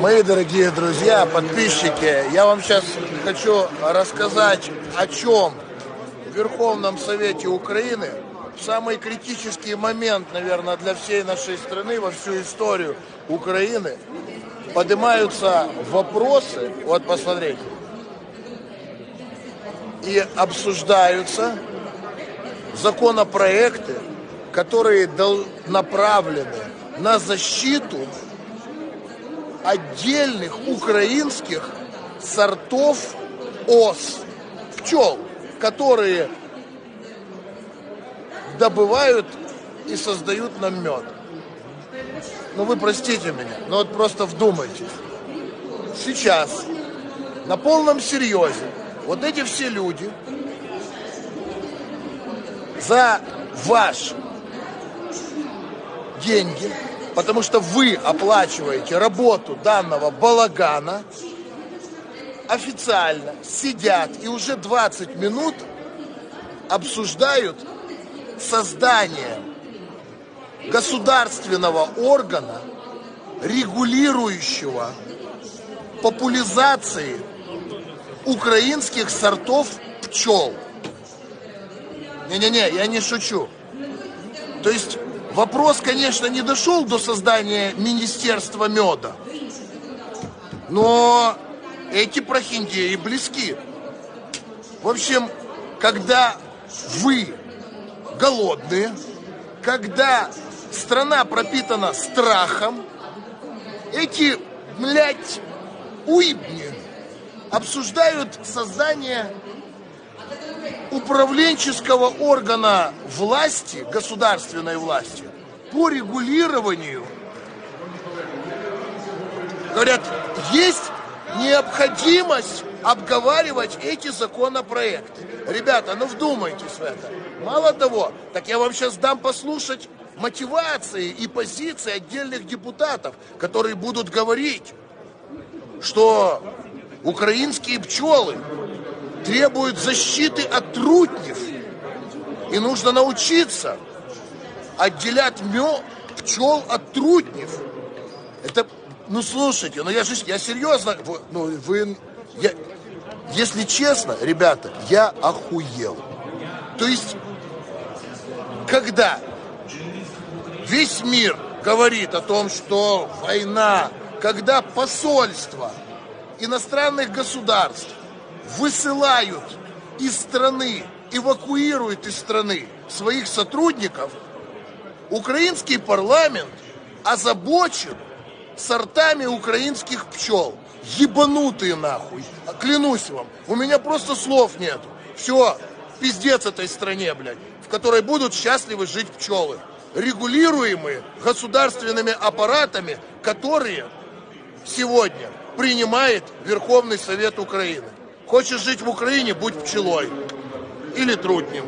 Мои дорогие друзья, подписчики, я вам сейчас хочу рассказать о чем? В Верховном Совете Украины самый критический момент, наверное, для всей нашей страны, во всю историю Украины, поднимаются вопросы, вот посмотрите, и обсуждаются законопроекты, которые направлены на защиту отдельных украинских сортов ос, пчел, которые добывают и создают нам мед. Ну вы простите меня, но вот просто вдумайтесь. Сейчас на полном серьезе вот эти все люди за ваш деньги, потому что вы оплачиваете работу данного балагана, официально сидят и уже 20 минут обсуждают создание государственного органа, регулирующего популяризации украинских сортов пчел. Не-не-не, я не шучу. То есть вопрос, конечно, не дошел до создания Министерства меда, но эти прохиндеи близки. В общем, когда вы голодные, когда страна пропитана страхом, эти, блядь, уйбни обсуждают создание управленческого органа власти, государственной власти, по регулированию. Говорят, есть необходимость обговаривать эти законопроекты. Ребята, ну вдумайтесь в это. Мало того, так я вам сейчас дам послушать мотивации и позиции отдельных депутатов, которые будут говорить, что украинские пчелы требуют защиты от трутнев. И нужно научиться отделять мед, пчел от трутнев. Это, ну слушайте, ну я же, я серьезно, ну вы, я, если честно, ребята, я охуел. То есть, когда весь мир говорит о том, что война, когда посольство иностранных государств высылают из страны, эвакуируют из страны своих сотрудников, украинский парламент озабочен сортами украинских пчел. Ебанутые нахуй. Клянусь вам. У меня просто слов нет. Все, пиздец этой стране, блядь, в которой будут счастливы жить пчелы. Регулируемые государственными аппаратами, которые сегодня принимает Верховный Совет Украины. Хочешь жить в Украине, будь пчелой или трутнем.